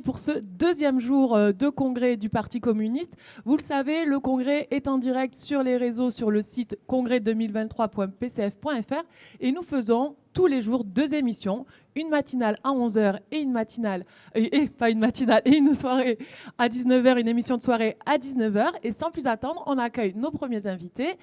pour ce deuxième jour euh, de congrès du Parti communiste. Vous le savez, le congrès est en direct sur les réseaux sur le site congrès2023.pcf.fr et nous faisons tous les jours deux émissions, une matinale à 11h et une matinale, et, pas une matinale, et une soirée à 19h, une émission de soirée à 19h. Et sans plus attendre, on accueille nos premiers invités.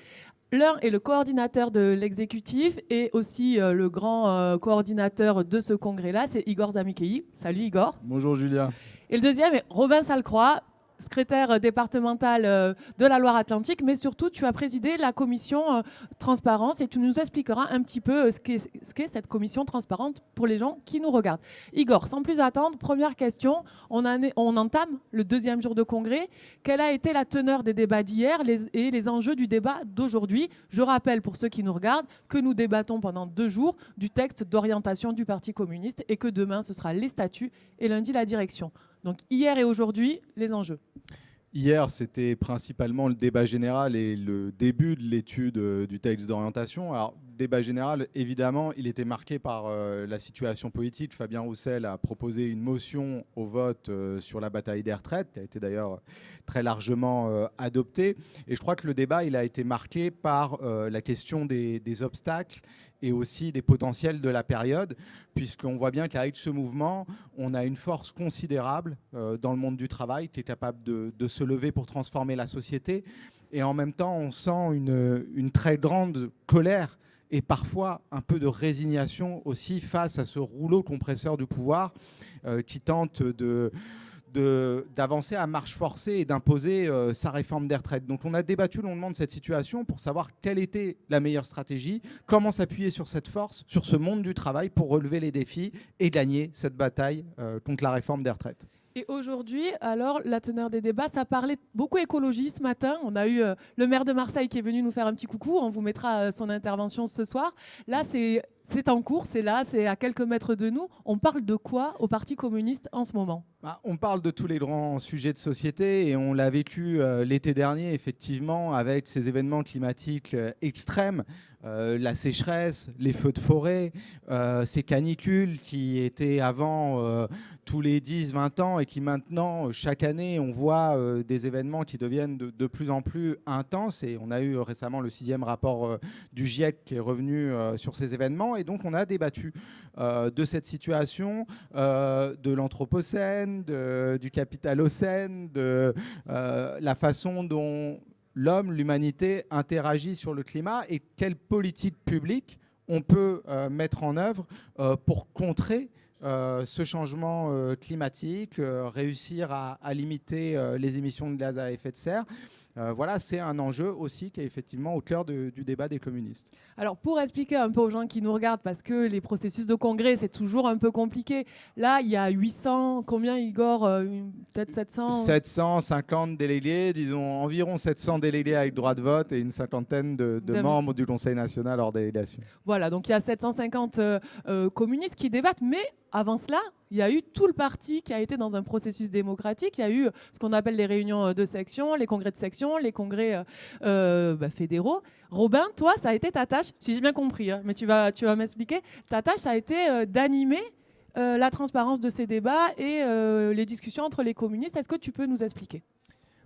L'un est le coordinateur de l'exécutif et aussi euh, le grand euh, coordinateur de ce congrès-là, c'est Igor Zamikei. Salut Igor. Bonjour Julia. Et le deuxième est Robin Salcroix, secrétaire départemental euh, de la Loire-Atlantique, mais surtout tu as présidé la commission euh, transparence et tu nous expliqueras un petit peu euh, ce qu'est cette commission transparente pour les gens qui nous regardent. Igor, sans plus attendre, première question, on, on entame le deuxième jour de congrès. Quelle a été la teneur des débats d'hier et les enjeux du débat d'aujourd'hui? Je rappelle pour ceux qui nous regardent que nous débattons pendant deux jours du texte d'orientation du Parti communiste et que demain ce sera les statuts et lundi la direction. Donc hier et aujourd'hui, les enjeux. Hier, c'était principalement le débat général et le début de l'étude euh, du texte d'orientation. Alors, débat général, évidemment, il était marqué par euh, la situation politique. Fabien Roussel a proposé une motion au vote euh, sur la bataille des retraites, qui a été d'ailleurs très largement adoptée. Et je crois que le débat, il a été marqué par la question des, des obstacles et aussi des potentiels de la période, puisqu'on voit bien qu'avec ce mouvement, on a une force considérable euh, dans le monde du travail qui est capable de, se lever pour transformer la société. Et en même temps, on sent une, très grande colère et parfois un peu de résignation aussi face à ce rouleau compresseur du pouvoir euh, qui tente de d'avancer à marche forcée et d'imposer euh, sa réforme des retraites. Donc on a débattu longuement de cette situation pour savoir quelle était la meilleure stratégie, comment s'appuyer sur cette force, sur ce monde du travail pour relever les défis et gagner cette bataille euh, contre la réforme des retraites. Et aujourd'hui, alors, la teneur des débats, ça parlait beaucoup écologie ce matin. On a eu euh, le maire de Marseille qui est venu nous faire un petit coucou. On vous mettra son intervention ce soir. Là, c'est c'est en cours, c'est là, c'est à quelques mètres de nous. On parle de quoi au Parti communiste en ce moment? Bah, On parle de tous les grands sujets de société et on l'a vécu euh, l'été dernier, effectivement, avec ces événements climatiques euh, extrêmes, euh, la sécheresse, les feux de forêt, ces canicules qui étaient avant tous les 10-20 ans et qui maintenant, chaque année, on voit des événements qui deviennent de, de, plus en plus intenses. Et on a eu récemment le sixième rapport du GIEC qui est revenu sur ces événements. Et donc, on a débattu euh, de cette situation, euh, de l'Anthropocène, du Capitalocène, de euh, la façon dont l'homme, l'humanité interagit sur le climat et quelle politique publique on peut mettre en œuvre pour contrer ce changement climatique, réussir à, à limiter les émissions de gaz à effet de serre. Euh, voilà, c'est un enjeu aussi qui est effectivement au cœur du débat des communistes. Alors pour expliquer un peu aux gens qui nous regardent, parce que les processus de congrès, c'est toujours un peu compliqué. Là, il y a 800, combien Igor euh, Peut-être 700 750 délégués, disons environ 700 délégués avec droit de vote et une cinquantaine de, membres du Conseil national hors délégation. Voilà, donc il y a 750 euh, communistes qui débattent, mais avant cela, il y a eu tout le parti qui a été dans un processus démocratique. Il y a eu ce qu'on appelle les réunions de section, les congrès de section, les congrès euh, euh, bah, fédéraux. Robin, toi, ça a été ta tâche, si j'ai bien compris, hein, mais tu vas, tu vas m'expliquer. Ta tâche, ça a été euh, d'animer la transparence de ces débats et les discussions entre les communistes. Est-ce que tu peux nous expliquer?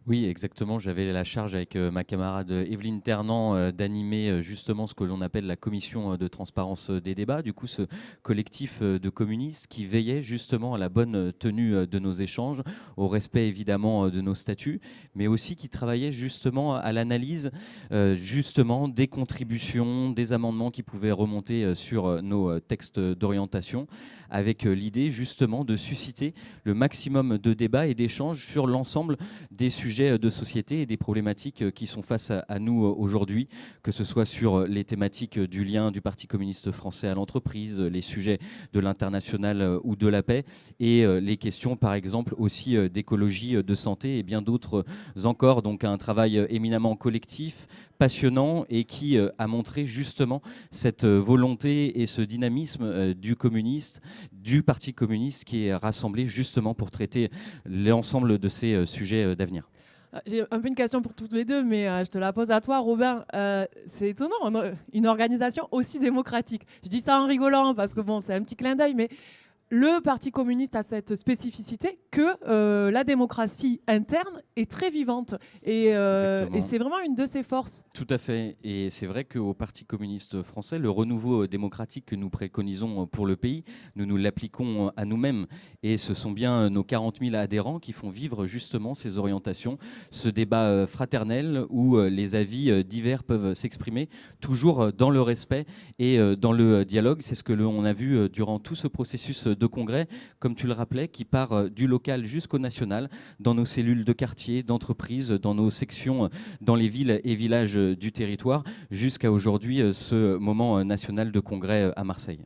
Oui, exactement. J'avais la charge avec euh, ma camarade Evelyne Ternant euh, d'animer euh, justement ce que l'on appelle la commission de transparence des débats. Du coup, ce collectif de communistes qui veillait justement à la bonne tenue de nos échanges, au respect évidemment de nos statuts, mais aussi qui travaillait justement à l'analyse justement des contributions, des amendements qui pouvaient remonter sur nos textes d'orientation, avec l'idée justement de susciter le maximum de débats et d'échanges sur l'ensemble des sujets euh, de société et des problématiques euh, qui sont face à, nous euh, aujourd'hui, que ce soit sur les thématiques du lien du Parti communiste français à l'entreprise, les sujets de l'international ou de la paix, et les questions par exemple aussi d'écologie, de santé et bien d'autres encore. Donc un travail éminemment collectif, passionnant et qui a montré justement cette volonté et ce dynamisme du communiste, du Parti communiste qui est rassemblé justement pour traiter l'ensemble de ces sujets d'avenir. Ah, j'ai un peu une question pour toutes les deux, mais euh, je te la pose à toi, Robin. Euh, c'est étonnant, une organisation aussi démocratique. Je dis ça en rigolant parce que bon, c'est un petit clin d'œil, mais le Parti communiste a cette spécificité que euh, la démocratie interne est très vivante. Et, euh, et c'est vraiment une de ses forces. Tout à fait. Et c'est vrai qu'au Parti communiste français, le renouveau démocratique que nous préconisons pour le pays, nous nous l'appliquons à nous-mêmes. Et ce sont bien nos 40 000 adhérents qui font vivre justement ces orientations, ce débat euh, fraternel où les avis divers peuvent s'exprimer, toujours dans le respect et dans le dialogue. C'est ce que l'on a vu durant tout ce processus de congrès, comme tu le rappelais, qui part euh, du local jusqu'au national, dans nos cellules de quartier, d'entreprise, dans nos sections, euh, dans les villes et villages euh, du territoire, jusqu'à aujourd'hui ce moment national de congrès à Marseille.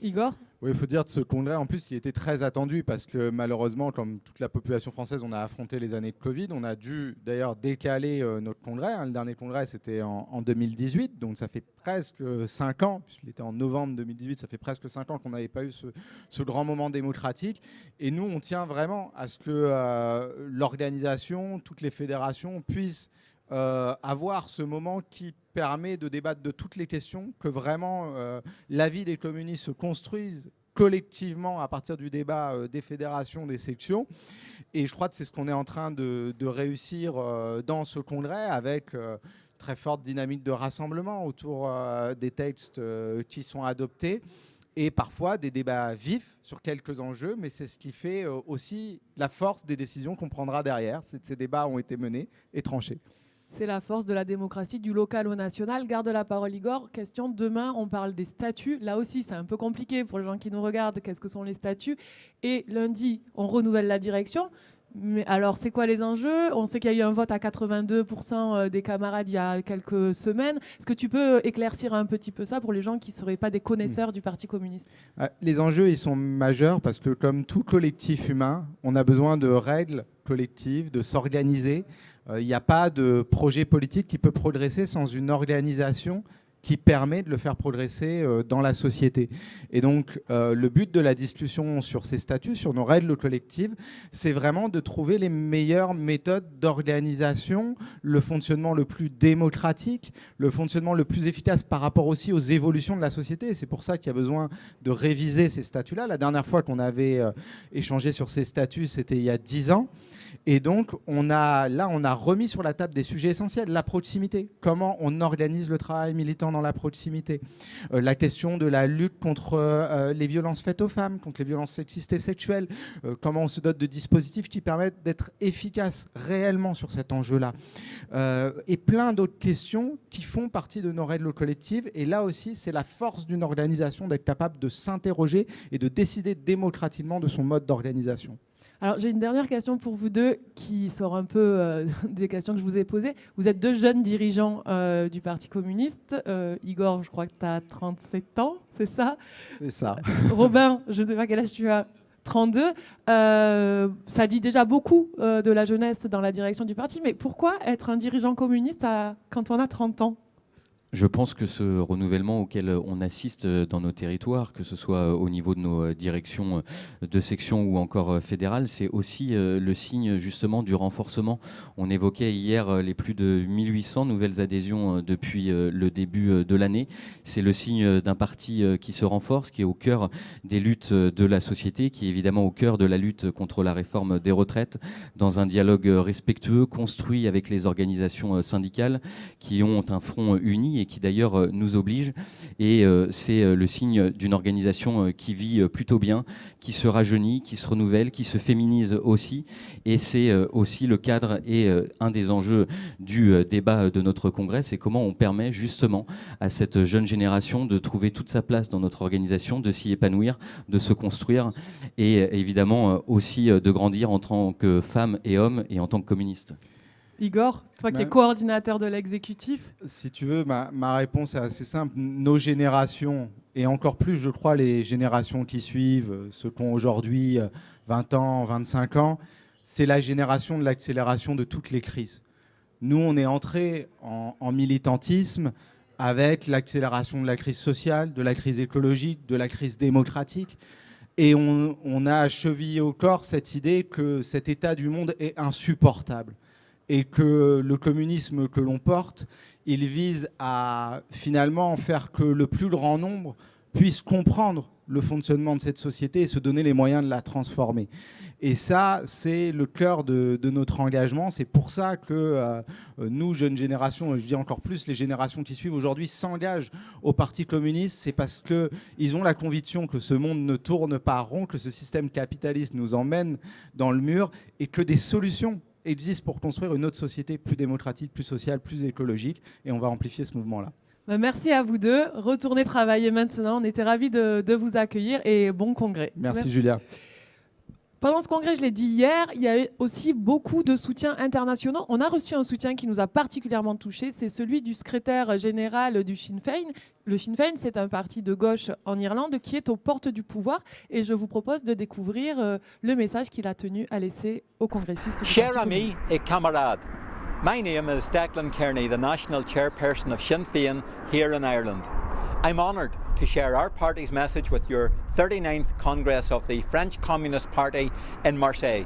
Igor? Oui, il faut dire que ce congrès, en plus, il était très attendu parce que malheureusement, comme toute la population française, on a affronté les années de Covid. On a dû d'ailleurs décaler euh, notre congrès. Hein. Le dernier congrès, c'était en, 2018, donc ça fait presque 5 ans, puisqu'il était en novembre 2018, ça fait presque 5 ans qu'on n'avait pas eu ce, grand moment démocratique. Et nous, on tient vraiment à ce que euh, l'organisation, toutes les fédérations puissent euh, avoir ce moment qui permet de débattre de toutes les questions, que vraiment euh, la vie des communistes se construise collectivement à partir du débat euh, des fédérations, des sections. Et je crois que c'est ce qu'on est en train de, réussir dans ce congrès avec très forte dynamique de rassemblement autour des textes qui sont adoptés et parfois des débats vifs sur quelques enjeux, mais c'est ce qui fait aussi la force des décisions qu'on prendra derrière. Ces débats ont été menés et tranchés. C'est la force de la démocratie du local au national. Garde la parole Igor. Question, demain on parle des statuts. Là aussi c'est un peu compliqué pour les gens qui nous regardent. Qu'est-ce que sont les statuts? Et lundi on renouvelle la direction. Mais alors, c'est quoi les enjeux? On sait qu'il y a eu un vote à 82% euh, des camarades il y a quelques semaines. Est-ce que tu peux éclaircir un petit peu ça pour les gens qui ne seraient pas des connaisseurs hmm. du Parti communiste? Ah, Les enjeux, ils sont majeurs parce que comme tout collectif humain, on a besoin de règles collectives, de s'organiser. Il euh, n'y a pas de projet politique qui peut progresser sans une organisation qui permet de le faire progresser euh, dans la société. Et donc, euh, le but de la discussion sur ces statuts, sur nos règles collectives, c'est vraiment de trouver les meilleures méthodes d'organisation, le fonctionnement le plus démocratique, le fonctionnement le plus efficace par rapport aussi aux évolutions de la société. C'est pour ça qu'il y a besoin de réviser ces statuts-là. La dernière fois qu'on avait échangé sur ces statuts, c'était il y a dix ans. Et donc, on a, là, on a remis sur la table des sujets essentiels. La proximité, comment on organise le travail militant dans la proximité? Euh, la question de la lutte contre euh, les violences faites aux femmes, contre les violences sexistes et sexuelles. Euh, comment on se dote de dispositifs qui permettent d'être efficaces réellement sur cet enjeu-là? et plein d'autres questions qui font partie de nos règles collectives. Et là aussi, c'est la force d'une organisation d'être capable de s'interroger et de décider démocratiquement de son mode d'organisation. Alors j'ai une dernière question pour vous deux qui sort un peu euh, des questions que je vous ai posées. Vous êtes deux jeunes dirigeants euh, du Parti communiste. Euh, Igor, je crois que tu as 37 ans, c'est ça? C'est ça. Robin, je ne sais pas quel âge tu as. 32, ça dit déjà beaucoup de la jeunesse dans la direction du parti, mais pourquoi être un dirigeant communiste quand on a 30 ans? Je pense que ce renouvellement auquel on assiste dans nos territoires, que ce soit au niveau de nos directions de section ou encore fédérales, c'est aussi le signe justement du renforcement. On évoquait hier les plus de 1800 nouvelles adhésions depuis le début de l'année. C'est le signe d'un parti qui se renforce, qui est au cœur des luttes de la société, qui est évidemment au cœur de la lutte contre la réforme des retraites, dans un dialogue respectueux, construit avec les organisations syndicales, qui ont un front uni et qui d'ailleurs euh, nous oblige. Et euh, c'est euh, le signe d'une organisation qui vit plutôt bien, qui se rajeunit, qui se renouvelle, qui se féminise aussi. Et c'est aussi le cadre et un des enjeux du débat de notre congrès, c'est comment on permet justement à cette jeune génération de trouver toute sa place dans notre organisation, de s'y épanouir, de se construire et évidemment aussi de grandir en tant que femme et homme et en tant que communiste. Igor, toi qui es coordinateur de l'exécutif Si tu veux, ma, réponse est assez simple. Nos générations, et encore plus, je crois, les générations qui suivent, ceux qui ont aujourd'hui 20 euh, ans, 25 ans, c'est la génération de l'accélération de toutes les crises. Nous, on est entré en, militantisme avec l'accélération de la crise sociale, de la crise écologique, de la crise démocratique. Et on, on a chevillé au corps cette idée que cet état du monde est insupportable et que le communisme que l'on porte, il vise à finalement faire que le plus grand nombre puissent comprendre le fonctionnement de cette société et se donner les moyens de la transformer. Et ça, c'est le cœur de, notre engagement. C'est pour ça que euh, nous, jeunes générations, je dis encore plus, les générations qui suivent aujourd'hui s'engagent au Parti communiste. C'est parce qu'ils ont la conviction que ce monde ne tourne pas rond, que ce système capitaliste nous emmène dans le mur et que des solutions existent pour construire une autre société plus démocratique, plus sociale, plus écologique. Et on va amplifier ce mouvement-là. Bah, merci à vous deux. Retournez travailler maintenant. On était ravis de, vous accueillir et bon congrès. Merci. Julia. Pendant ce congrès, je l'ai dit hier, il y a aussi beaucoup de soutiens internationaux. On a reçu un soutien qui nous a particulièrement touchés, c'est celui du secrétaire général du Sinn Féin. Le Sinn Féin, c'est un parti de gauche en Irlande qui est aux portes du pouvoir et je vous propose de découvrir euh, le message qu'il a tenu à laisser aux congressistes. Chers amis et camarades, my name is Declan Kearney, the national chairperson of Sinn Féin here in Ireland. I'm honoured to share our party's message with your 39th Congress of the French Communist Party in Marseille.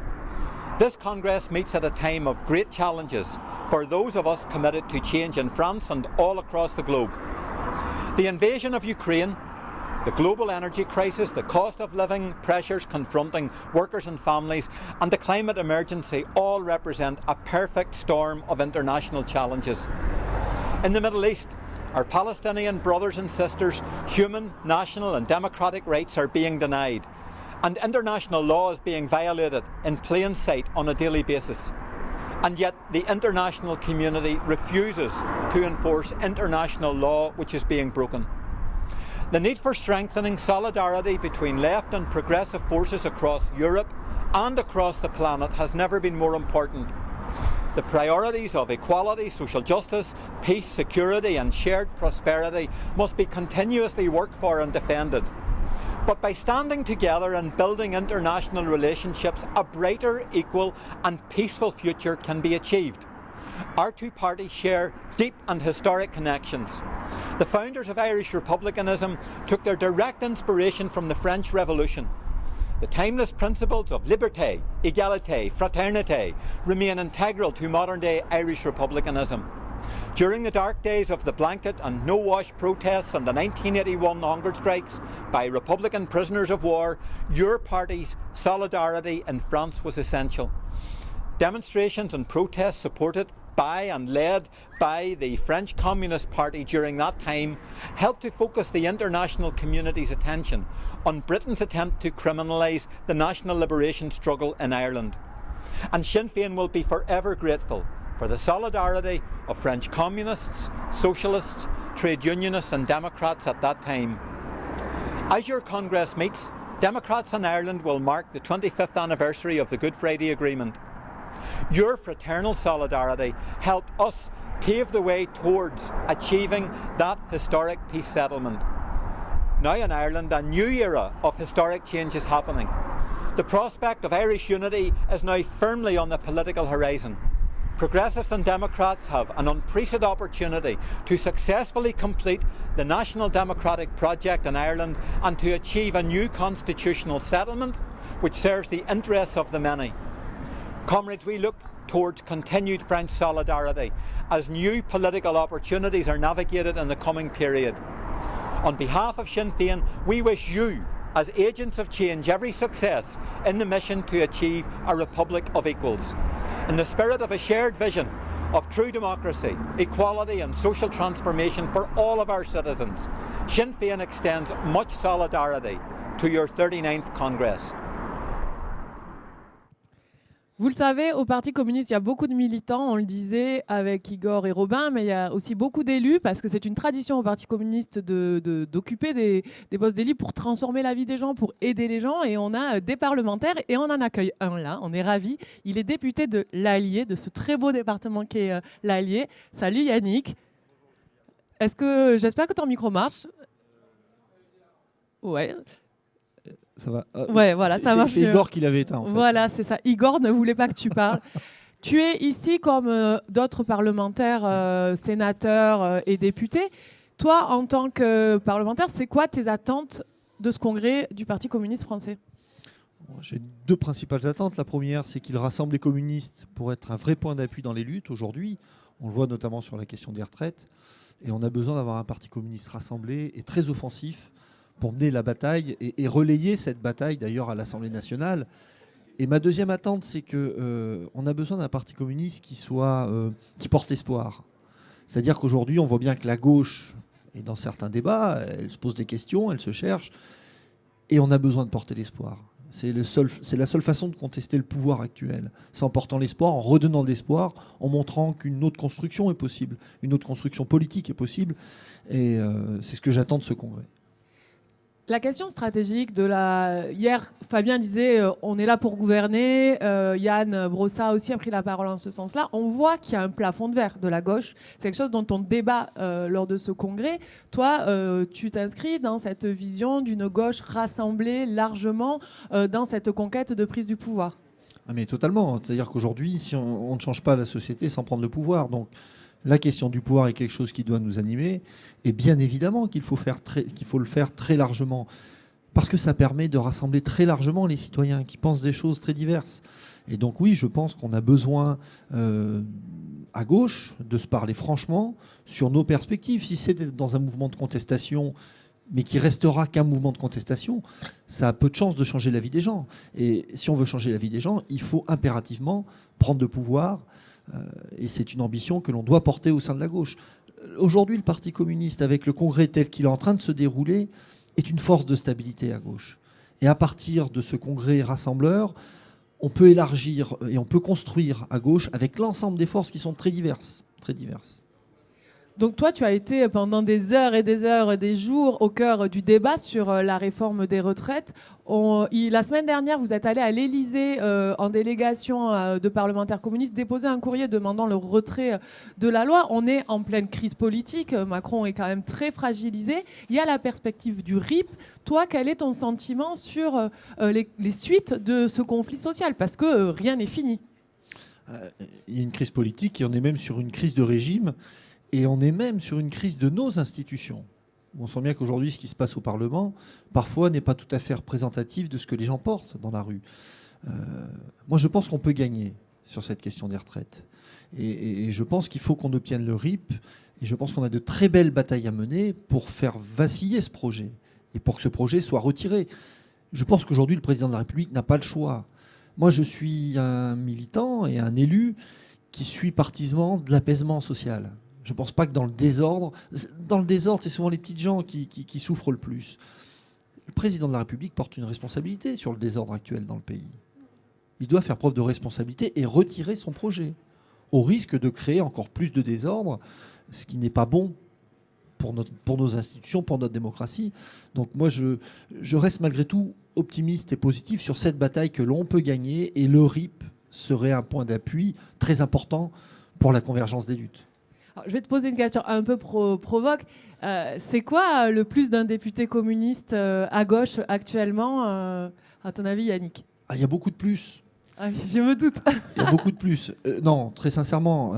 This Congress meets at a time of great challenges for those of us committed to change in France and all across the globe. The invasion of Ukraine, the global energy crisis, the cost of living pressures confronting workers and families, and the climate emergency all represent a perfect storm of international challenges. In the Middle East, our Palestinian brothers and sisters' human, national and democratic rights are being denied and international law is being violated in plain sight on a daily basis. And yet the international community refuses to enforce international law which is being broken. The need for strengthening solidarity between left and progressive forces across Europe and across the planet has never been more important the priorities of equality, social justice, peace, security and shared prosperity must be continuously worked for and defended. But by standing together and building international relationships, a brighter, equal and peaceful future can be achieved. Our two parties share deep and historic connections. The founders of Irish republicanism took their direct inspiration from the French Revolution. The timeless principles of liberté, égalité, fraternité remain integral to modern day Irish republicanism. During the dark days of the blanket and no-wash protests and the 1981 hunger strikes by Republican prisoners of war, your party's solidarity in France was essential. Demonstrations and protests supported by and led by the French Communist Party during that time helped to focus the international community's attention on Britain's attempt to criminalise the national liberation struggle in Ireland. And Sinn Féin will be forever grateful for the solidarity of French communists, socialists, trade unionists and Democrats at that time. As your Congress meets, Democrats in Ireland will mark the 25th anniversary of the Good Friday Agreement. Your fraternal solidarity helped us pave the way towards achieving that historic peace settlement. Now in Ireland, a new era of historic change is happening. The prospect of Irish unity is now firmly on the political horizon. Progressives and Democrats have an unprecedented opportunity to successfully complete the national democratic project in Ireland and to achieve a new constitutional settlement which serves the interests of the many. Comrades, we look towards continued French solidarity as new political opportunities are navigated in the coming period. On behalf of Sinn Féin, we wish you, as agents of change, every success in the mission to achieve a republic of equals. In the spirit of a shared vision of true democracy, equality and social transformation for all of our citizens, Sinn Féin extends much solidarity to your 39th Congress. Vous le savez, au Parti communiste, il y a beaucoup de militants, on le disait avec Igor et Robin, mais il y a aussi beaucoup d'élus, parce que c'est une tradition au Parti communiste d'occuper de, des, postes pour transformer la vie des gens, pour aider les gens. Et on a euh, des parlementaires, et on en accueille un là, on est ravis. Il est député de l'Allier, de ce très beau département qui est euh, l'Allier. Salut Yannick. Est-ce que, j'espère que ton micro marche? Ouais ça va. Euh, ouais, voilà, ça marche. C'est Igor qui l'avait éteint. En fait. Voilà, c'est ça. Igor ne voulait pas que tu parles. tu es ici comme euh, d'autres parlementaires, euh, sénateurs et députés. Toi, en tant que parlementaire, c'est quoi tes attentes de ce congrès du Parti communiste français? J'ai deux principales attentes. La première, c'est qu'il rassemble les communistes pour être un vrai point d'appui dans les luttes. Aujourd'hui, on le voit notamment sur la question des retraites. Et on a besoin d'avoir un Parti communiste rassemblé et très offensif pour mener la bataille et, relayer cette bataille d'ailleurs à l'Assemblée nationale. Et ma deuxième attente, c'est que euh, on a besoin d'un parti communiste qui soit euh, qui porte l'espoir. C'est-à-dire qu'aujourd'hui, on voit bien que la gauche, et dans certains débats, elle se pose des questions, elle se cherche, et on a besoin de porter l'espoir. C'est le la seule façon de contester le pouvoir actuel. C'est en portant l'espoir, en redonnant de l'espoir, en montrant qu'une autre construction est possible, une autre construction politique est possible. Et euh, c'est ce que j'attends de ce congrès. La question stratégique de la. Hier, Fabien disait euh, on est là pour gouverner. Euh, Yann Brossa aussi a pris la parole en ce sens-là. On voit qu'il y a un plafond de verre de la gauche. C'est quelque chose dont on débat euh, lors de ce congrès. Toi, tu t'inscris dans cette vision d'une gauche rassemblée largement dans cette conquête de prise du pouvoir? Ah mais totalement. C'est-à-dire qu'aujourd'hui, si on, on ne change pas la société sans prendre le pouvoir, donc la question du pouvoir est quelque chose qui doit nous animer. Et bien évidemment qu'il faut, le faire très largement. Parce que ça permet de rassembler très largement les citoyens qui pensent des choses très diverses. Et donc oui, je pense qu'on a besoin euh, à gauche de se parler franchement sur nos perspectives. Si c'est dans un mouvement de contestation, mais qui restera qu'un mouvement de contestation, ça a peu de chances de changer la vie des gens. Et si on veut changer la vie des gens, il faut impérativement prendre le pouvoir. Euh, et c'est une ambition que l'on doit porter au sein de la gauche. Aujourd'hui, le Parti communiste, avec le congrès tel qu'il est en train de se dérouler, est une force de stabilité à gauche. Et à partir de ce congrès rassembleur, on peut élargir et on peut construire à gauche avec l'ensemble des forces qui sont très diverses. Très diverses. Donc toi, tu as été pendant des heures et des heures et des jours au cœur du débat sur euh, la réforme des retraites. La semaine dernière, vous êtes allé à l'Élysée euh, en délégation euh, de parlementaires communistes déposer un courrier demandant le retrait de la loi. On est en pleine crise politique. Macron est quand même très fragilisé. Il y a la perspective du RIP. Toi, quel est ton sentiment sur les, les suites de ce conflit social? Parce que rien n'est fini. Il y a une crise politique et on est même sur une crise de régime et on est même sur une crise de nos institutions. On sent bien qu'aujourd'hui, ce qui se passe au Parlement, parfois, n'est pas tout à fait représentatif de ce que les gens portent dans la rue. Euh, moi, je pense qu'on peut gagner sur cette question des retraites. Et, et- je pense qu'il faut qu'on obtienne le RIP. Et je pense qu'on a de très belles batailles à mener pour faire vaciller ce projet et pour que ce projet soit retiré. Je pense qu'aujourd'hui, le président de la République n'a pas le choix. Moi, je suis un militant et un élu qui suit partisan de l'apaisement social. Je ne pense pas que dans le désordre, dans le désordre, c'est souvent les petites gens qui, souffrent le plus. Le président de la République porte une responsabilité sur le désordre actuel dans le pays. Il doit faire preuve de responsabilité et retirer son projet, au risque de créer encore plus de désordre, ce qui n'est pas bon pour, nos institutions, pour notre démocratie. Donc moi, je reste malgré tout optimiste et positif sur cette bataille que l'on peut gagner et le RIP serait un point d'appui très important pour la convergence des luttes. Alors, je vais te poser une question un peu pro- provoque. Euh, c'est quoi euh, le plus d'un député communiste euh, à gauche actuellement, euh, à ton avis, Yannick? Ah, Il y a beaucoup de plus. Ah Je me doute. Il y a beaucoup de plus. Non, très sincèrement,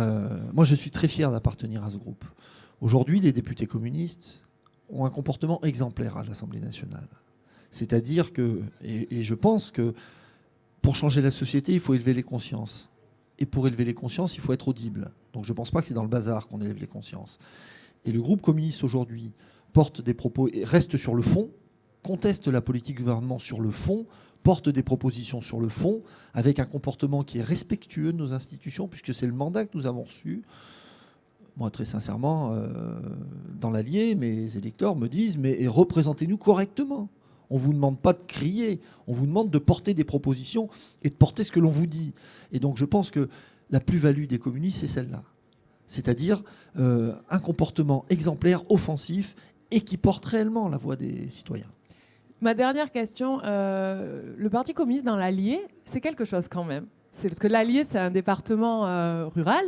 moi je suis très fier d'appartenir à ce groupe. Aujourd'hui, les députés communistes ont un comportement exemplaire à l'Assemblée nationale. C'est-à-dire que, et, et je pense que pour changer la société, il faut élever les consciences. Et pour élever les consciences, il faut être audible. Donc je ne pense pas que c'est dans le bazar qu'on élève les consciences. Et le groupe communiste aujourd'hui porte des propos reste sur le fond, conteste la politique du gouvernement sur le fond, porte des propositions sur le fond, avec un comportement qui est respectueux de nos institutions, puisque c'est le mandat que nous avons reçu. Moi, très sincèrement, euh, dans l'Allier, mes électeurs me disent, mais représentez-nous correctement. On ne vous demande pas de crier, on vous demande de porter des propositions et de porter ce que l'on vous dit. Et donc je pense que la plus-value des communistes, c'est celle-là. C'est-à-dire euh, un comportement exemplaire, offensif, et qui porte réellement la voix des citoyens. Ma dernière question, euh, le Parti communiste dans l'Allier, c'est quelque chose quand même. C'est parce que l'Allier, c'est un département euh, rural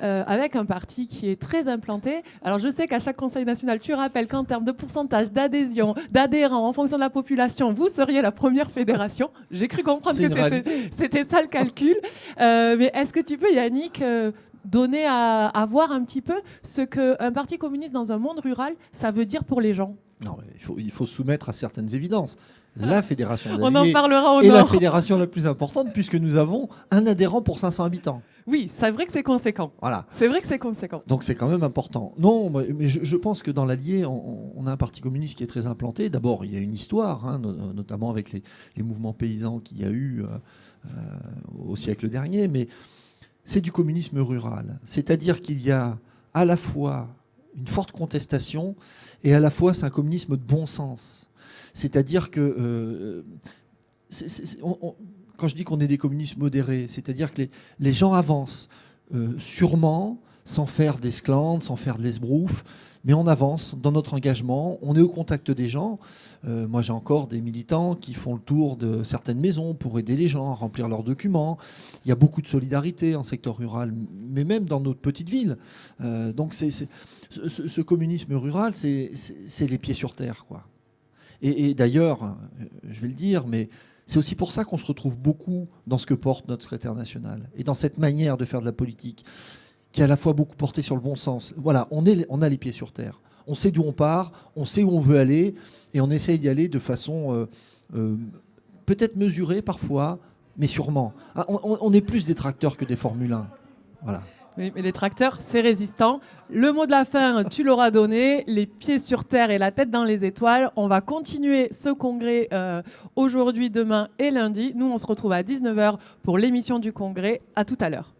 euh, avec un parti qui est très implanté. Alors je sais qu'à chaque Conseil national, tu rappelles qu'en termes de pourcentage d'adhésion, d'adhérents en fonction de la population, vous seriez la première fédération. J'ai cru comprendre que c'était ça le calcul. Euh, mais est-ce que tu peux, Yannick, donner à, à voir un petit peu ce qu'un parti communiste dans un monde rural, ça veut dire pour les gens? Non, il faut, il faut soumettre à certaines évidences. La fédération On en parlera au est la nord. fédération la plus importante puisque nous avons un adhérent pour 500 habitants. Oui, c'est vrai que c'est conséquent. Voilà. C'est vrai que c'est conséquent. Donc c'est quand même important. Non, mais je, je pense que dans l'Allier, on, on a un parti communiste qui est très implanté. D'abord, il y a une histoire, hein, no- notamment avec les, les mouvements paysans qu'il y a eu euh, euh, au siècle dernier, mais c'est du communisme rural. C'est-à-dire qu'il y a à la fois une forte contestation et à la fois c'est un communisme de bon sens. C'est-à-dire que euh, quand je dis qu'on est des communistes modérés, c'est-à-dire que les, les gens avancent euh, sûrement, sans faire d'esclandre, sans faire de l'esbrouf, mais on avance dans notre engagement, on est au contact des gens. Euh, moi, j'ai encore des militants qui font le tour de certaines maisons pour aider les gens à remplir leurs documents. Il y a beaucoup de solidarité en secteur rural, mais même dans notre petite ville. Euh, donc, ce, communisme rural, c'est, les pieds sur terre, quoi. Et, d'ailleurs, je vais le dire, mais c'est aussi pour ça qu'on se retrouve beaucoup dans ce que porte notre secrétaire national et dans cette manière de faire de la politique qui est à la fois beaucoup portée sur le bon sens. Voilà, on, est, on a les pieds sur terre. On sait d'où on part, on sait où on veut aller et on essaye d'y aller de façon euh, euh, peut-être mesurée parfois, mais sûrement. Ah, on est plus des tracteurs que des Formule 1. Voilà. Oui, mais les tracteurs, c'est résistant. Le mot de la fin, tu l'auras donné. Les pieds sur terre et la tête dans les étoiles. On va continuer ce congrès euh, aujourd'hui, demain et lundi. Nous, on se retrouve à 19h pour l'émission du congrès. À tout à l'heure.